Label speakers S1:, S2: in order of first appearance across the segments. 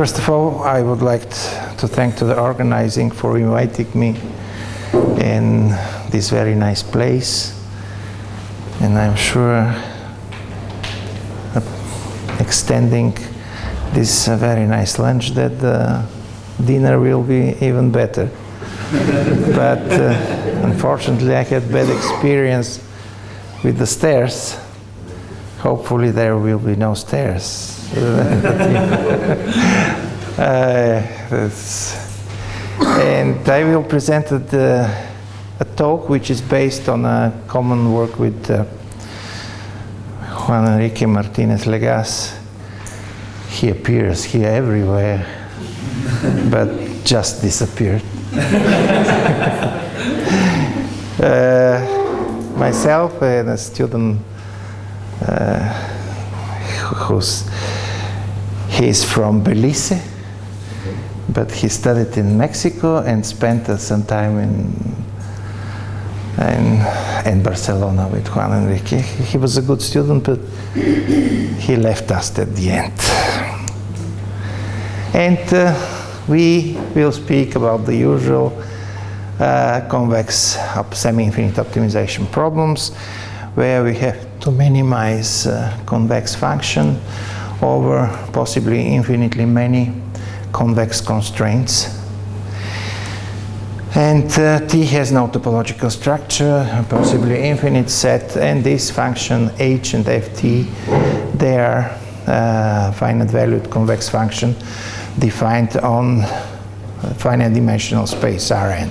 S1: First of all, I would like to thank to the organizing for inviting me in this very nice place. And I'm sure extending this uh, very nice lunch that the dinner will be even better. but uh, unfortunately, I had bad experience with the stairs. Hopefully, there will be no stairs. uh, and I will present a, a talk which is based on a common work with uh, Juan Enrique Martinez Legaz. He appears here everywhere, but just disappeared. uh, myself and a student who's he's from Belize, but he studied in Mexico and spent uh, some time in, in, in Barcelona with Juan Enrique. He was a good student, but he left us at the end. And uh, we will speak about the usual uh, convex semi-infinite optimization problems where we have to minimize uh, convex function over possibly infinitely many convex constraints. And uh, T has no topological structure, possibly infinite set, and this function h and ft, they are uh, finite valued convex function defined on finite dimensional space Rn.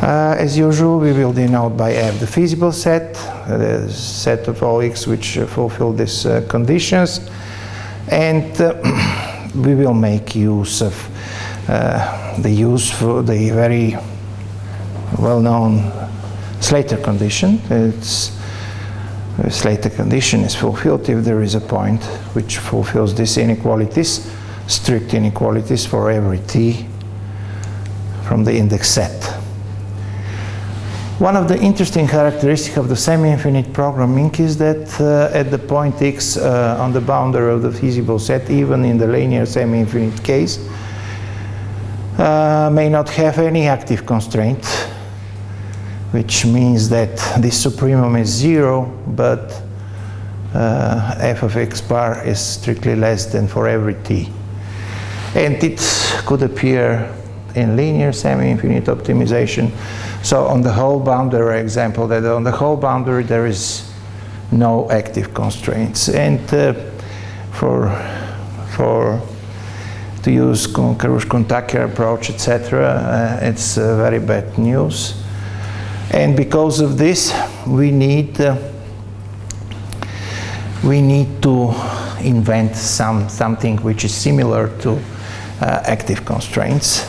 S1: Uh, as usual, we will denote by F the feasible set, uh, the set of all x which uh, fulfill these uh, conditions, and uh, we will make use of uh, the use for the very well-known Slater condition. It's Slater condition is fulfilled if there is a point which fulfills these inequalities, strict inequalities for every t from the index set. One of the interesting characteristics of the semi-infinite programming is that uh, at the point x uh, on the boundary of the feasible set, even in the linear semi-infinite case, uh, may not have any active constraint, which means that this supremum is zero, but uh, f of x bar is strictly less than for every t. And it could appear in linear semi-infinite optimization. So on the whole boundary example, that on the whole boundary there is no active constraints. And uh, for, for to use Karush-Kuhn-Tucker approach, etc., uh, it's uh, very bad news. And because of this, we need uh, we need to invent some something which is similar to uh, active constraints.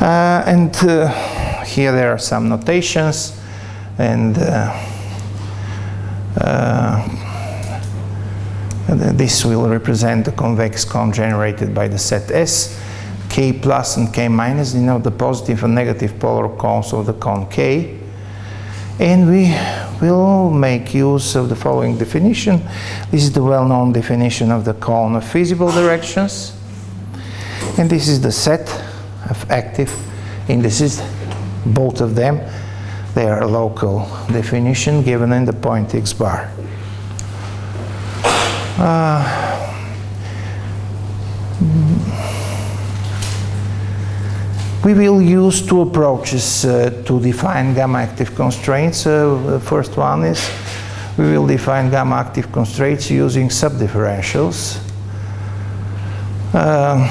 S1: Uh, and here there are some notations and uh, this will represent the convex cone generated by the set S. K plus and K minus you know, the positive and negative polar cones of the cone K. And we will make use of the following definition. This is the well-known definition of the cone of feasible directions. And this is the set of active indices, both of them. They are local definition given in the point x bar. Uh, we will use two approaches uh, to define gamma active constraints. Uh, the first one is we will define gamma active constraints using subdifferentials. Uh,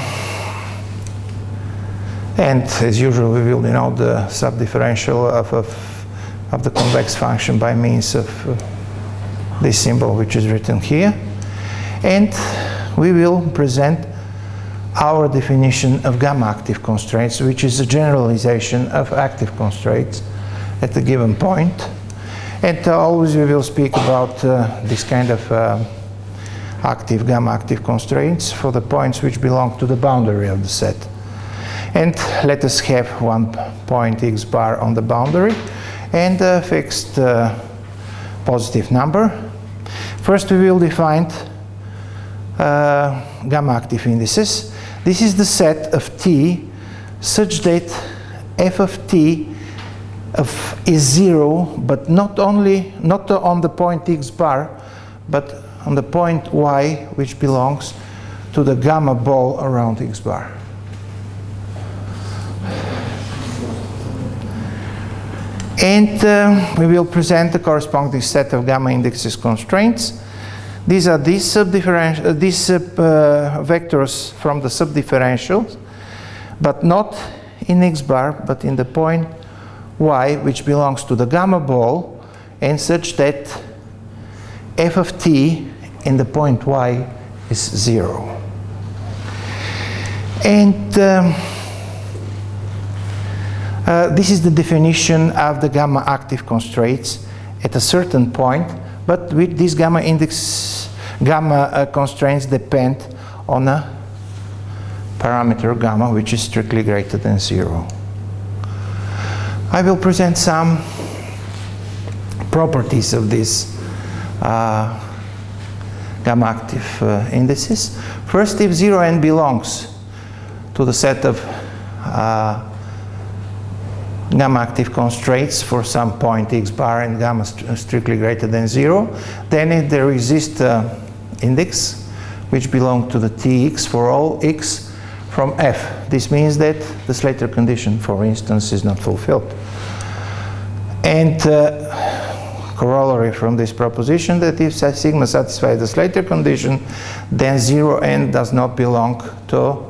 S1: and as usual, we will denote the subdifferential of, of, of the convex function by means of uh, this symbol which is written here. And we will present our definition of gamma active constraints, which is a generalization of active constraints at a given point. And uh, always we will speak about uh, this kind of uh, active gamma active constraints for the points which belong to the boundary of the set. And let us have one point x bar on the boundary and a fixed uh, positive number. First we will define uh, gamma active indices. This is the set of T such that f of T of is zero, but not only, not on the point x bar, but on the point y, which belongs to the gamma ball around x bar. And uh, we will present the corresponding set of gamma indexes constraints. These are these, subdifferential, uh, these uh, vectors from the subdifferentials, but not in x bar, but in the point y, which belongs to the gamma ball, and such that f of t in the point y is zero. And um, uh, this is the definition of the gamma active constraints at a certain point, but with these gamma index, gamma uh, constraints depend on a parameter gamma which is strictly greater than zero. I will present some properties of these uh, gamma active uh, indices. First, if 0n belongs to the set of uh, gamma active constraints for some point x bar and gamma st strictly greater than zero, then it, there exists uh, index which belong to the tx for all x from f. This means that the Slater condition, for instance, is not fulfilled. And uh, corollary from this proposition that if sigma satisfies the Slater condition, then 0 n does not belong to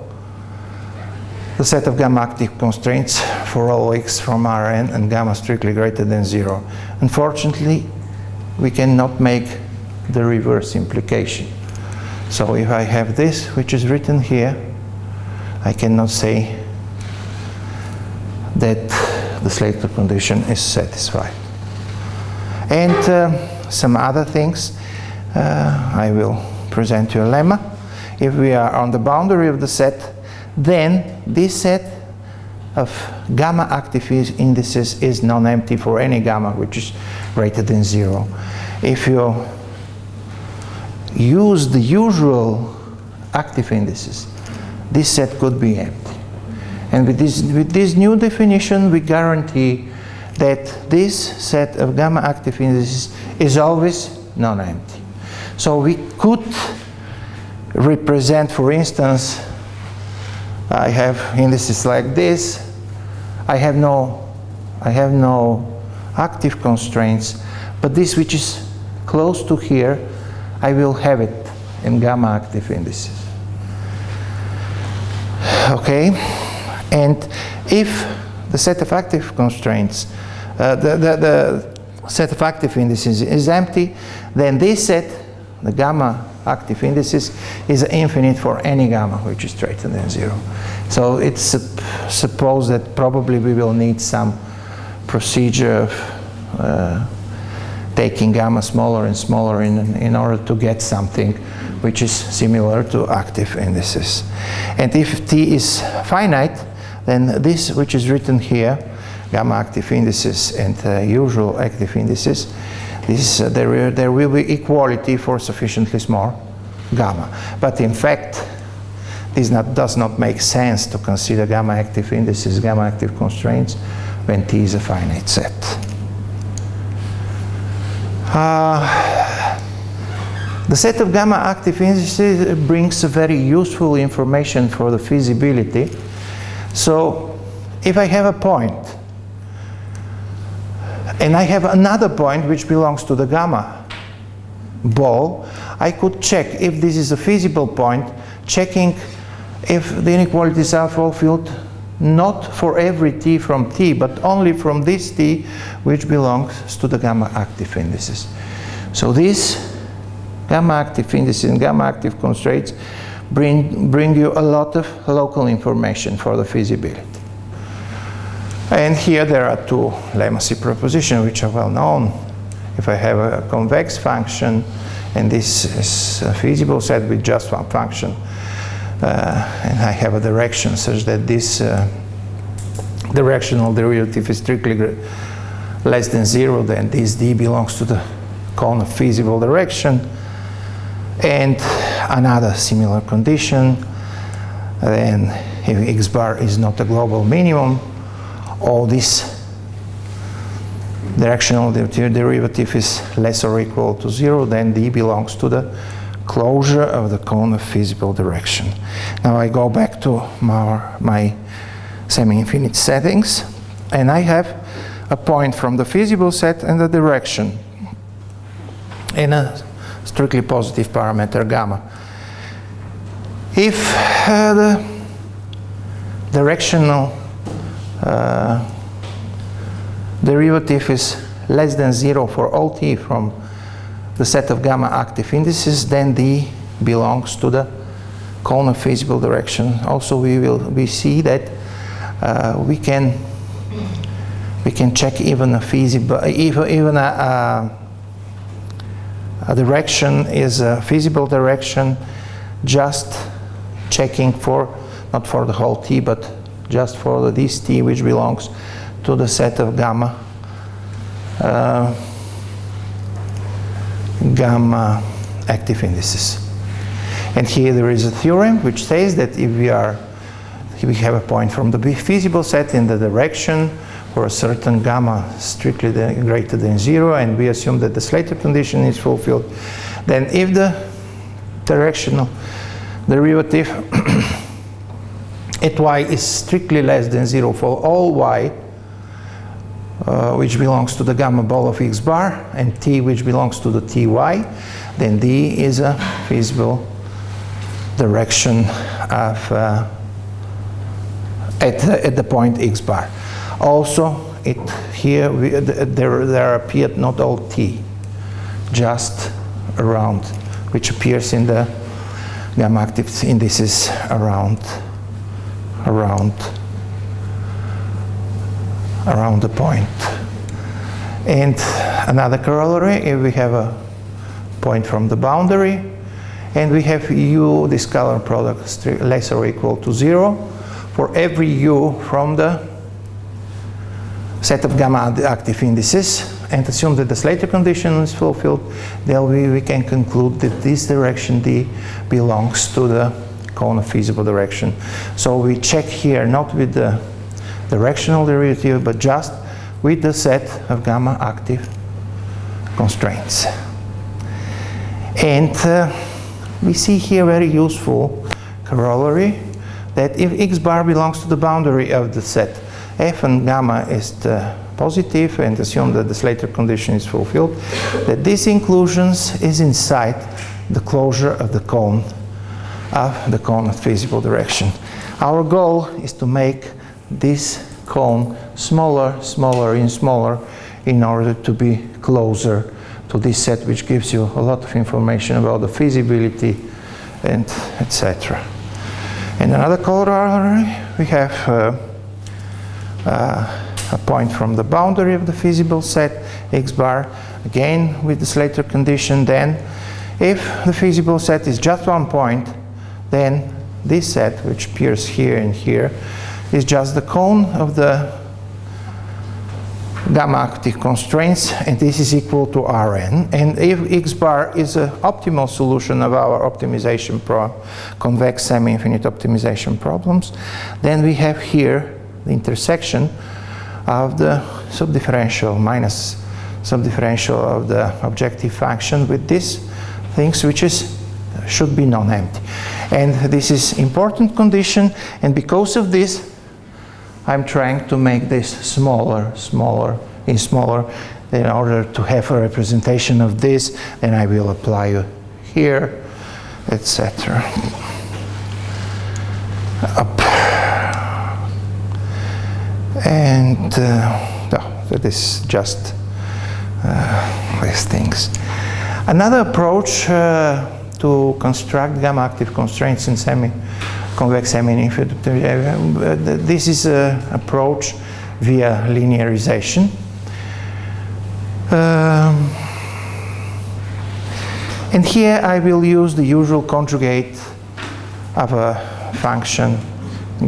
S1: the set of gamma active constraints for all x from Rn and gamma strictly greater than zero. Unfortunately, we cannot make the reverse implication. So if I have this, which is written here, I cannot say that the Slater condition is satisfied. And uh, some other things, uh, I will present you a lemma. If we are on the boundary of the set, then this set of gamma active indices is non-empty for any gamma which is greater than zero. If you use the usual active indices, this set could be empty. And with this, with this new definition, we guarantee that this set of gamma active indices is always non-empty. So we could represent, for instance, I have indices like this. I have no, I have no active constraints, but this which is close to here, I will have it in gamma active indices. Okay, and if the set of active constraints, uh, the, the, the set of active indices is empty, then this set, the gamma active indices is infinite for any gamma which is greater than zero. So it's sup supposed that probably we will need some procedure of uh, taking gamma smaller and smaller in, in order to get something which is similar to active indices. And if t is finite, then this which is written here, gamma active indices and uh, usual active indices, this, uh, there, there will be equality for sufficiently small gamma. But in fact, this not, does not make sense to consider gamma active indices, gamma active constraints, when T is a finite set. Uh, the set of gamma active indices brings very useful information for the feasibility. So if I have a point and I have another point which belongs to the gamma ball, I could check if this is a feasible point, checking if the inequalities are fulfilled not for every t from t, but only from this t which belongs to the gamma active indices. So these gamma active indices and gamma active constraints bring, bring you a lot of local information for the feasibility. And here there are two lemma propositions which are well known. If I have a convex function and this is a feasible set with just one function, uh, and I have a direction such that this uh, directional derivative is strictly less than zero, then this d belongs to the cone of feasible direction. And another similar condition, then if x bar is not a global minimum, all this directional derivative is less or equal to zero, then d belongs to the closure of the cone of feasible direction. Now I go back to my, my semi-infinite settings, and I have a point from the feasible set and the direction in a strictly positive parameter gamma. If uh, the directional uh, derivative is less than zero for all t from the set of gamma active indices, then d belongs to the cone of feasible direction. Also, we will we see that uh, we can we can check even a feasible even even a, a, a direction is a feasible direction just checking for not for the whole t but just for this t which belongs to the set of gamma uh, gamma active indices. And here there is a theorem which says that if we are if we have a point from the feasible set in the direction for a certain gamma strictly greater than zero and we assume that the Slater condition is fulfilled, then if the directional derivative at y is strictly less than zero for all y, uh, which belongs to the gamma ball of x bar, and t which belongs to the ty, then d is a feasible direction of uh, at, at the point x bar. Also, it here we, there there appeared not all t, just around, which appears in the gamma active indices around around around the point. And another corollary, if we have a point from the boundary, and we have u, this scalar product less or equal to zero, for every u from the set of gamma active indices, and assume that the Slater condition is fulfilled, then we, we can conclude that this direction d belongs to the cone of feasible direction. So we check here not with the directional derivative, but just with the set of gamma active constraints. And uh, we see here very useful corollary that if x bar belongs to the boundary of the set f and gamma is positive and assume that the Slater condition is fulfilled, that this inclusions is inside the closure of the cone of the cone of feasible direction. Our goal is to make this cone smaller, smaller, and smaller in order to be closer to this set which gives you a lot of information about the feasibility and etc. And another corollary, we have uh, uh, a point from the boundary of the feasible set, x bar, again with the Slater condition, then if the feasible set is just one point, then this set, which appears here and here, is just the cone of the gamma active constraints and this is equal to Rn. And if x bar is an optimal solution of our optimization pro convex semi-infinite optimization problems then we have here the intersection of the subdifferential minus subdifferential of the objective function with these things which is should be non-empty. And this is important condition and because of this I'm trying to make this smaller, smaller, and smaller in order to have a representation of this then I will apply here etc up. And uh, no, that is just uh, these things. Another approach uh, to construct gamma active constraints in semi convex semi-infinite. This is an approach via linearization. Um, and here I will use the usual conjugate of a function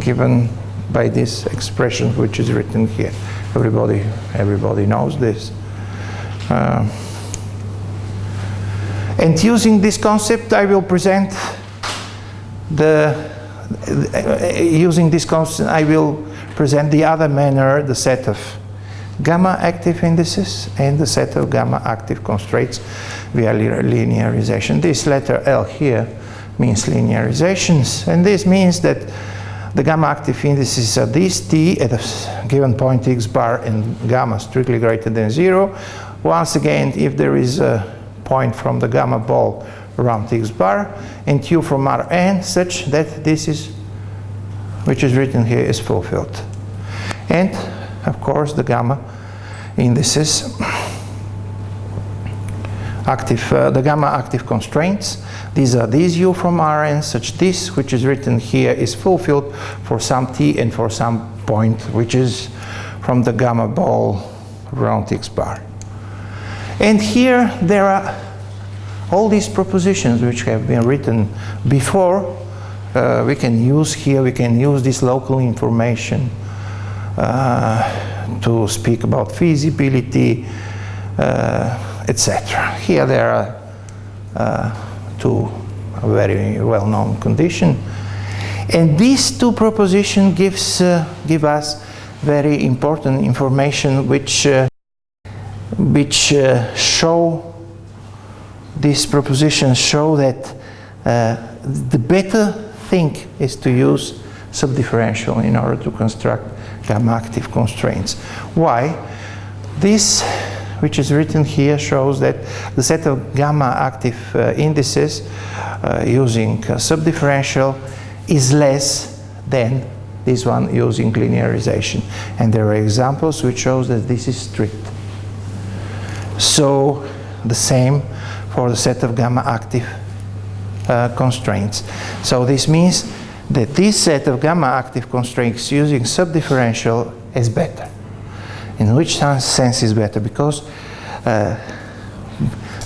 S1: given by this expression which is written here. Everybody, everybody knows this. Uh, And using this concept, I will present the, using this concept, I will present the other manner, the set of gamma active indices and the set of gamma active constraints via linearization. This letter L here means linearizations, and this means that the gamma active indices are these t at a given point x bar and gamma strictly greater than zero. Once again, if there is a point from the gamma ball around x bar and q from Rn such that this is, which is written here, is fulfilled. And of course the gamma indices active, uh, the gamma active constraints. These are these u from Rn such this which is written here is fulfilled for some t and for some point which is from the gamma ball around x bar. And here there are all these propositions which have been written before. Uh, we can use here, we can use this local information uh, to speak about feasibility, uh, etc. Here there are uh, two very well-known conditions. And these two propositions gives, uh, give us very important information which, uh, which uh, show, these propositions show that the better thing is to use subdifferential in order to construct gamma active constraints. Why? This, which is written here, shows that the set of gamma active uh, indices uh, using uh, subdifferential is less than this one using linearization. And there are examples which shows that this is strict. So the same for the set of gamma active uh, constraints. So this means that this set of gamma active constraints using subdifferential is better. In which sense is better? Because uh,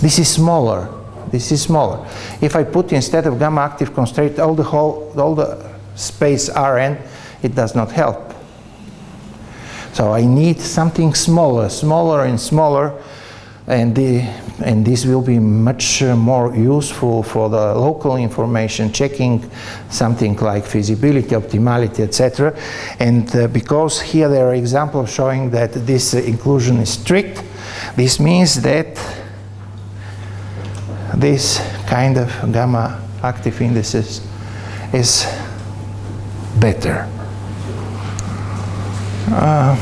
S1: this is smaller. This is smaller. If I put instead of gamma active constraint all the whole, all the space Rn, it does not help. So I need something smaller, smaller and smaller, and the and this will be much uh, more useful for the local information checking something like feasibility optimality etc and uh, because here there are examples showing that this uh, inclusion is strict this means that this kind of gamma active indices is better. Uh,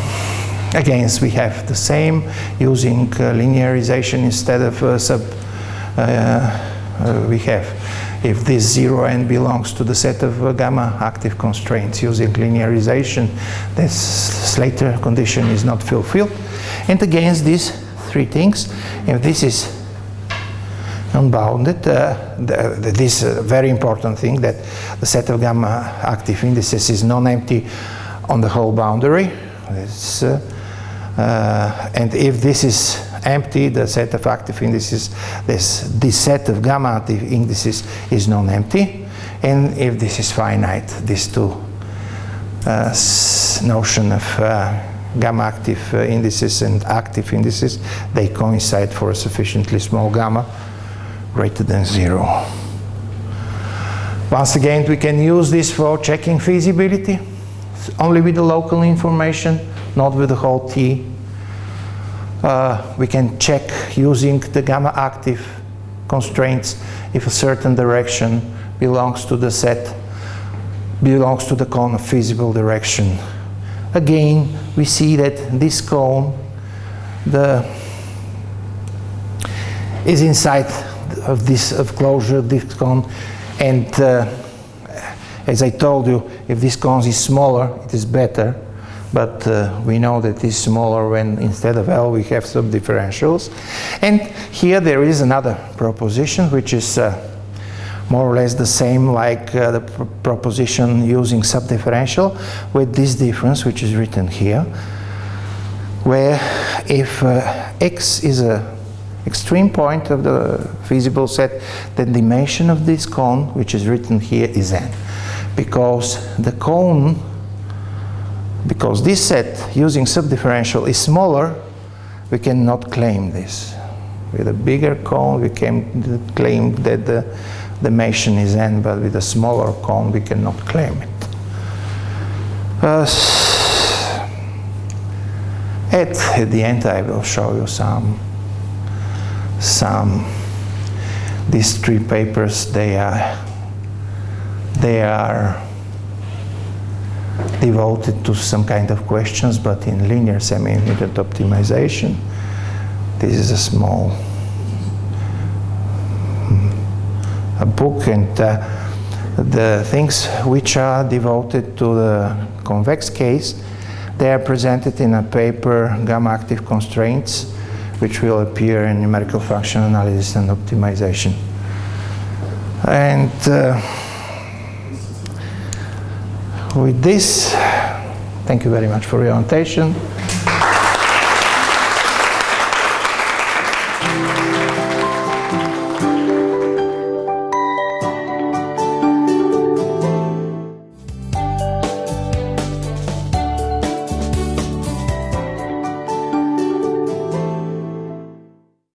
S1: Again, we have the same using uh, linearization instead of uh, sub. Uh, we have if this 0 n belongs to the set of uh, gamma active constraints using linearization, this Slater condition is not fulfilled. And against these three things, if this is unbounded, uh, the, the, this uh, very important thing that the set of gamma active indices is non-empty on the whole boundary. It's, uh, and if this is empty, the set of active indices, this, this set of gamma active indices is non-empty. And if this is finite, these two uh, notion of uh, gamma active uh, indices and active indices, they coincide for a sufficiently small gamma greater than zero. Once again, we can use this for checking feasibility, only with the local information not with the whole T. Uh, we can check using the gamma active constraints if a certain direction belongs to the set, belongs to the cone of feasible direction. Again, we see that this cone the, is inside of this of closure, this cone, and uh, as I told you, if this cone is smaller, it is better but uh, we know that it's smaller when instead of L we have subdifferentials. And here there is another proposition which is uh, more or less the same like uh, the pr proposition using subdifferential with this difference which is written here where if uh, x is a extreme point of the feasible set the dimension of this cone which is written here is n because the cone because this set using subdifferential is smaller, we cannot claim this. With a bigger cone, we can claim that the, the is n, but with a smaller cone, we cannot claim it. Uh, at, at the end, I will show you some, some, these three papers, they are, they are devoted to some kind of questions, but in linear semi-infinite optimization. This is a small a book and uh, the things which are devoted to the convex case, they are presented in a paper, gamma active constraints, which will appear in numerical function analysis and optimization. And uh, with this, thank you very much for your attention.